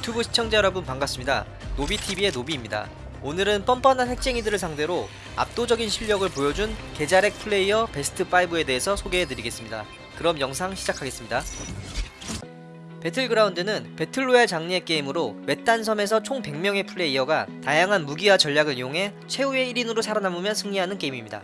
유튜브 시청자 여러분 반갑습니다. 노비TV의 노비입니다. 오늘은 뻔뻔한 핵쟁이들을 상대로 압도적인 실력을 보여준 계자렉 플레이어 베스트 5에 대해서 소개해드리겠습니다. 그럼 영상 시작하겠습니다. 배틀그라운드는 배틀로얄 장르의 게임으로 외딴 섬에서 총 100명의 플레이어가 다양한 무기와 전략을 이용해 최후의 1인으로 살아남으면 승리하는 게임입니다.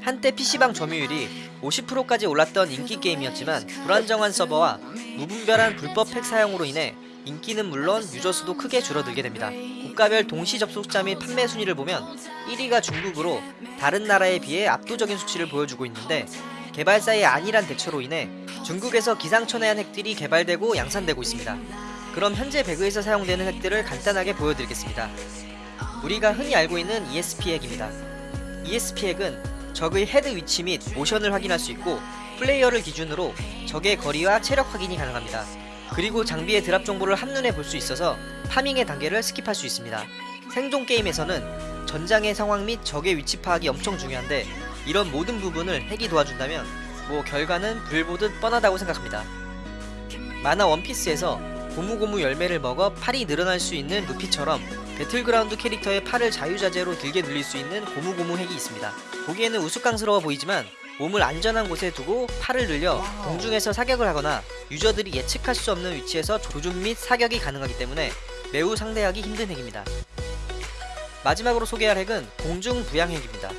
한때 PC방 점유율이 50%까지 올랐던 인기 게임이었지만 불안정한 서버와 무분별한 불법 핵 사용으로 인해 인기는 물론 유저 수도 크게 줄어들게 됩니다. 국가별 동시 접속자 및 판매 순위를 보면 1위가 중국으로 다른 나라에 비해 압도적인 수치를 보여주고 있는데 개발사의 안일한 대처로 인해 중국에서 기상천외한 핵들이 개발되고 양산되고 있습니다. 그럼 현재 배그에서 사용되는 핵들을 간단하게 보여드리겠습니다. 우리가 흔히 알고 있는 ESP 핵입니다. ESP 핵은 적의 헤드 위치 및 모션을 확인할 수 있고 플레이어를 기준으로 적의 거리와 체력 확인이 가능합니다. 그리고 장비의 drop 정보를 한눈에 볼 수 있어서 farming의 단계를 skip할 수 있습니다. 생존 게임에서는 전장의 상황 및 적의 위치 파악이 엄청 중요한데 이런 모든 부분을 핵이 도와준다면 뭐 결과는 불보듯 뻔하다고 생각합니다. 만화 원피스에서 고무고무 열매를 먹어 팔이 늘어날 수 있는 루피처럼 배틀그라운드 캐릭터의 팔을 자유자재로 길게 늘릴 수 있는 고무고무 핵이 있습니다. 보기에는 우스꽝스러워 보이지만 몸을 안전한 곳에 두고 팔을 늘려 공중에서 사격을 하거나 유저들이 예측할 수 없는 위치에서 조준 및 사격이 가능하기 때문에 매우 상대하기 힘든 핵입니다. 마지막으로 소개할 핵은 공중 부양핵입니다.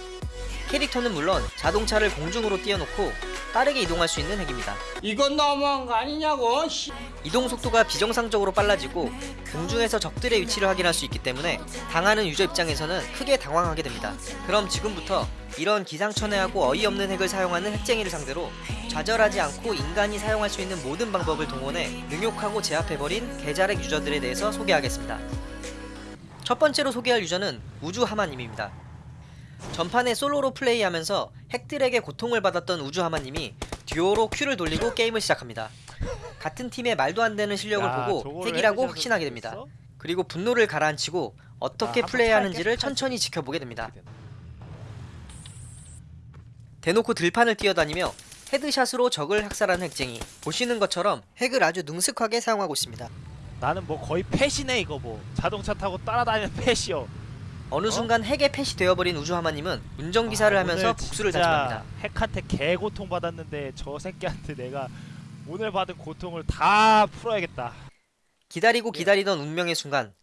캐릭터는 물론 자동차를 공중으로 띄워놓고 빠르게 이동할 수 있는 핵입니다. 이건 너무한 거 아니냐고 씨. 이동 속도가 비정상적으로 빨라지고 공중에서 적들의 위치를 확인할 수 있기 때문에 당하는 유저 입장에서는 크게 당황하게 됩니다. 그럼 지금부터 이런 기상천외하고 어이없는 핵을 사용하는 핵쟁이를 상대로 좌절하지 않고 인간이 사용할 수 있는 모든 방법을 동원해 능욕하고 제압해버린 계자렉 유저들에 대해서 소개하겠습니다. 첫 번째로 소개할 유저는 우주 하마님입니다. 전판에 솔로로 플레이하면서 핵들에게 고통을 받았던 우주 하마님이 듀오로 Q를 돌리고 게임을 시작합니다. 같은 팀의 말도 안 되는 실력을 야, 보고 핵이라고 확신하게 됩니다. 그리고 분노를 가라앉히고 어떻게 아, 플레이하는지를 천천히 지켜보게 됩니다. 대놓고 들판을 뛰어다니며 헤드샷으로 적을 학살하는 핵쟁이 보시는 것처럼 핵을 아주 능숙하게 사용하고 있습니다. 나는 뭐 거의 펫이네 이거 뭐 자동차 타고 따라다니는 펫이요 어느 어? 순간 핵의 펫이 되어버린 우주하마님은 운전기사를 아, 하면서 복수를 다짐합니다. 핵한테 개고통 받았는데 저 새끼한테 내가 오늘 받은 고통을 다 풀어야겠다 기다리고 예. 기다리던 운명의 순간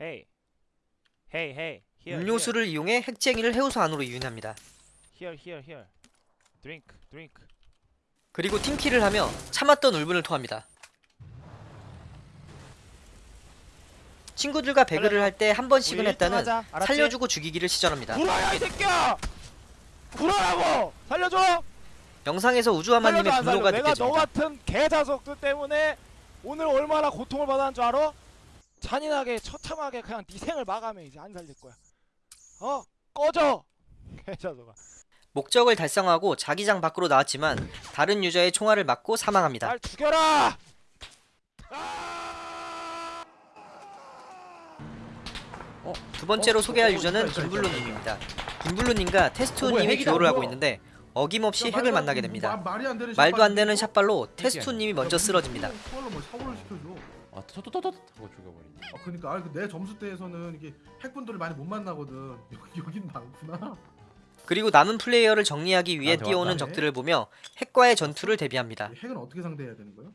헤이 헤이 헤이 음료수를 이용해 핵쟁이를 해우소 안으로 유인합니다. Here here here drink drink 그리고 팀킬을 하며 참았던 울분을 토합니다. 친구들과 배그를 할 때 한 번씩은 했다는 1등 하자, 알았지? 살려주고 죽이기를 시전합니다. 구라야 이 새끼야 구라라고 살려줘 영상에서 우주하마님의 분노가 내가 너 느껴집니다. 같은 개자석들 때문에 오늘 얼마나 고통을 받았는 줄 알아? 잔인하게 처참하게 그냥 네 생을 마감해 이제 안 살릴 거야 어? 꺼져 개자석아 목적을 달성하고 자기장 밖으로 나왔지만 다른 유저의 총알을 맞고 사망합니다. 날 죽여라 두 번째로 어, 소개할 어, 유저는 김블루님입니다. 김블루님과 어, 뭐야, 듀오를 하고 있는데 어김없이 야, 핵을 말도 만나게 안- 됩니다. 마- 말도 안 되는 샷발로 테스투님이 먼저 쓰러집니다. 뭐. 아, 토토토토 하고 죽여버리네. 아 그러니까 아, 내 점수 대에서는 이게 핵분들을 많이 못 만나거든. 여기 여긴 많구나. 그리고 남은 플레이어를 정리하기 위해 나한테 뛰어오는 왔다네. 적들을 보며 핵과의 전투를 대비합니다. 이 핵은 어떻게 상대해야 되는 거야?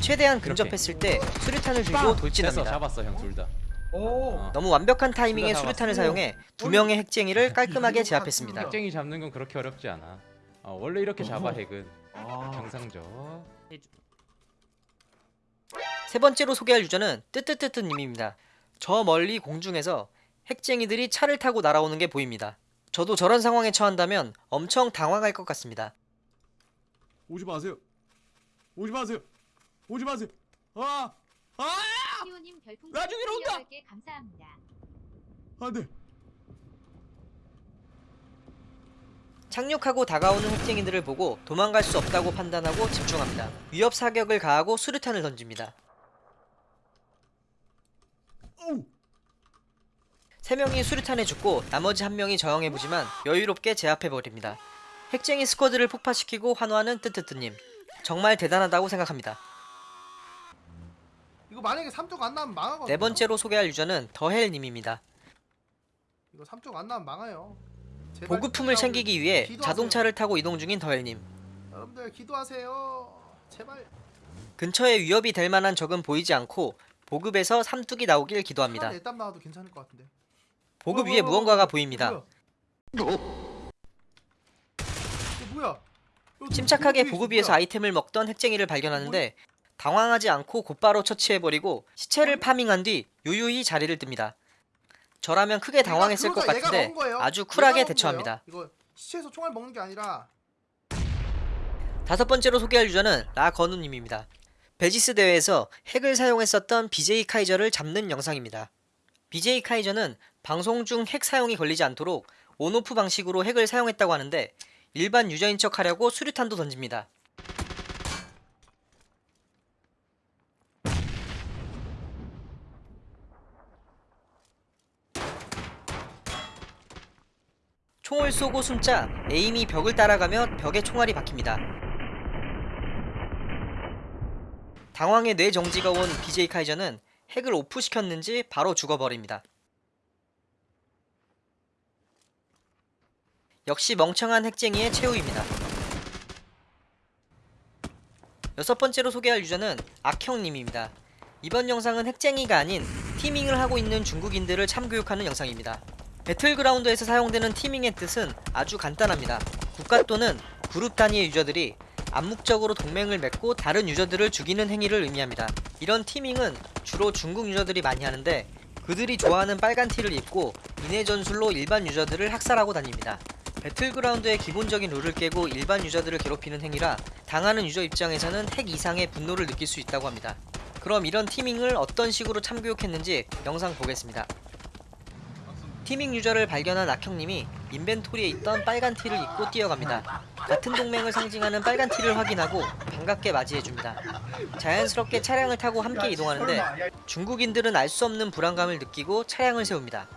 최대한. 근접했을 때 수류탄을 들고 됐어, 돌진합니다. 잡았어 형 둘 다. 오. 어. 너무 완벽한 타이밍에 둘다 수류탄을. 사용해 두 명의 핵쟁이를 깔끔하게 제압했습니다. 핵쟁이 잡는 건 그렇게 어렵지 않아. 어, 원래 이렇게 잡아 어허. 핵은 아. 경상적. 세 번째로 소개할 유저는 뜨뜨뜨뜨님입니다. 저 멀리 공중에서 핵쟁이들이 차를 타고 날아오는 게 보입니다. 저도 저런 상황에 처한다면 엄청 당황할 것 같습니다. 오지 마세요. 오지 마세요. 오지 마세요. 아! 아! 별풍선 나중에 온다! 18개 감사합니다. 안 돼. 착륙하고 다가오는 핵쟁이들을 보고 도망갈 수 없다고 판단하고 집중합니다. 위협 사격을 가하고 수류탄을 던집니다. 오! 세 명이 수류탄에 죽고 나머지 한 명이 저항해보지만 여유롭게 제압해버립니다. 핵쟁이 스쿼드를 폭파시키고 환호하는 뜨뜨뜨님. 정말 대단하다고 생각합니다. 이거 만약에 3쪽 안 나면 망하거든요. 네 번째로 소개할 유저는 더헬님입니다. 이거 3쪽 안 나면 망해요. 보급품을 챙기기 위해 기도하세요. 자동차를 타고 이동 중인 더헬님. 여러분들 기도하세요. 제발. 근처에 위협이 될 만한 적은 보이지 않고 보급에서 삼뚝이 나오길 기도합니다. 애땀 나와도 괜찮을 것 같은데. 보급 어, 위에 어, 어, 무언가가 어, 보입니다. 뭐야? 침착하게 보급 위에 위에서? 아이템을 먹던 핵쟁이를 발견하는데 당황하지 않고 곧바로 처치해버리고 시체를 파밍한 뒤 유유히 자리를 뜹니다. 저라면 크게 얘가 당황했을 것 같은데. 아주 쿨하게 대처합니다. 시체에서 총알 먹는 게 아니라 다섯 번째로 소개할 유저는 라건우님입니다. 베지스 대회에서 핵을 사용했었던 BJ 카이저를 잡는 영상입니다. BJ 카이저는 방송 중 핵 사용이 걸리지 않도록 온오프 방식으로 핵을 사용했다고 하는데 일반 유저인 척 하려고 수류탄도 던집니다. 총을 쏘고 숨자 에임이 벽을 따라가며 벽에 총알이 박힙니다. 당황해 뇌 정지가 온 BJ 카이저는 핵을 오프시켰는지 바로 죽어버립니다. 역시 멍청한 핵쟁이의 최후입니다. 여섯 번째로 소개할 유저는 악형님입니다. 이번 영상은 핵쟁이가 아닌 티밍을 하고 있는 중국인들을 참교육하는 영상입니다. 배틀그라운드에서 사용되는 티밍의 뜻은 아주 간단합니다. 국가 또는 그룹 단위의 유저들이 암묵적으로 동맹을 맺고 다른 유저들을 죽이는 행위를 의미합니다. 이런 티밍은 주로 중국 유저들이 많이 하는데 그들이 좋아하는 빨간 티를 입고 인해 전술로 일반 유저들을 학살하고 다닙니다. 배틀그라운드의 기본적인 룰을 깨고 일반 유저들을 괴롭히는 행위라 당하는 유저 입장에서는 핵 이상의 분노를 느낄 수 있다고 합니다. 그럼 이런 티밍을 어떤 식으로 참교육했는지 영상 보겠습니다. 티밍 유저를 발견한 악형님이 인벤토리에 있던 빨간 티를 입고 뛰어갑니다. 같은 동맹을 상징하는 빨간 티를 확인하고 반갑게 맞이해줍니다. 자연스럽게 차량을 타고 함께 이동하는데 중국인들은 알 수 없는 불안감을 느끼고 차량을 세웁니다.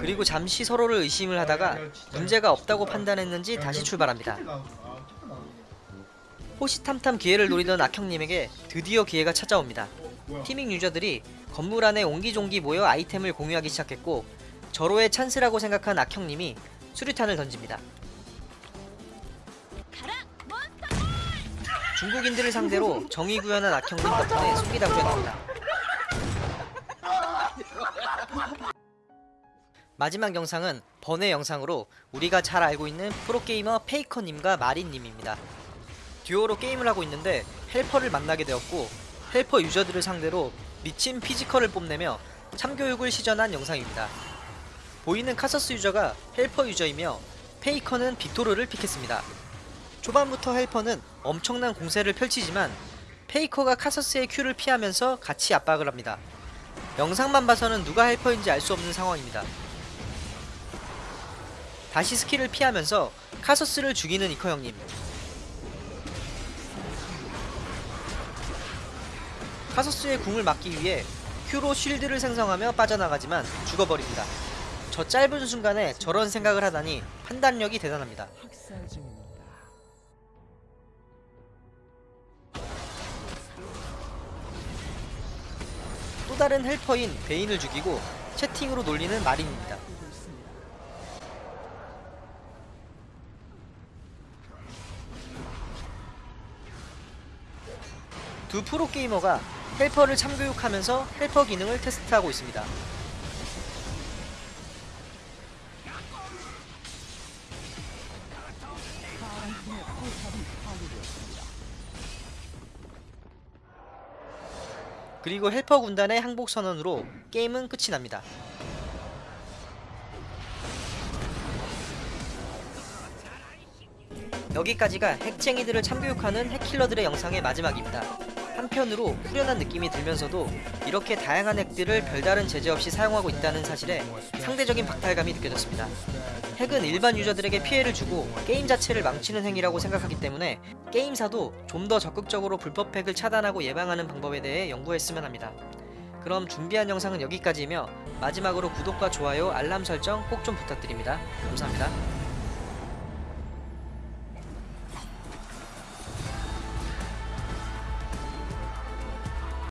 그리고 잠시 서로를 의심을 하다가 문제가 없다고 판단했는지 다시 출발합니다. 호시탐탐 기회를 노리던 악형님에게 드디어 기회가 찾아옵니다. teaming 유저들이 건물 안에 옹기종기 모여 아이템을 공유하기 시작했고 절호의 찬스라고 생각한 악형님이 수류탄을 던집니다. 중국인들을 상대로 정의 구현한 악형님 덕분에 속이 다 후련합니다. 마지막 영상은 번외 영상으로 우리가 잘 알고 있는 프로게이머 페이커님과 마린님입니다. 듀오로 게임을 하고 있는데 helper를 만나게 되었고 helper 유저들을 상대로 미친 physical을 뽐내며 참교육을 시전한 영상입니다. 보이는 카서스 유저가 helper 유저이며 페이커는 빅토르를 pick했습니다. 초반부터 helper는 엄청난 공세를 펼치지만 페이커가 카서스의 Q를 피하면서 같이 압박을 합니다. 영상만 봐서는 누가 helper인지 알 수 없는 상황입니다. 다시 스킬을 피하면서 카서스를 죽이는 페이커 형님. 카서스의 궁을 막기 위해 Q로 shield를 생성하며 빠져나가지만 죽어버립니다. 저 짧은 순간에 저런 생각을 하다니 판단력이 대단합니다. 또 다른 helper인 베인을 죽이고 채팅으로 놀리는 마린입니다. 두 프로게이머가 헬퍼를 참교육하면서 헬퍼 기능을 테스트하고 있습니다. 그리고 헬퍼 군단의 항복 선언으로 게임은 끝이 납니다. 여기까지가 핵쟁이들을 참교육하는 핵킬러들의 영상의 마지막입니다. 한편으로 후련한 느낌이 들면서도 이렇게 다양한 핵들을 별다른 제재 없이 사용하고 있다는 사실에 상대적인 박탈감이 느껴졌습니다. 핵은 일반 유저들에게 피해를 주고 게임 자체를 망치는 행위라고 생각하기 때문에 게임사도 좀 더 적극적으로 불법 핵을 차단하고 예방하는 방법에 대해 연구했으면 합니다. 그럼 준비한 영상은 여기까지이며 마지막으로 구독과 좋아요, 알람 설정 꼭 좀 부탁드립니다. 감사합니다.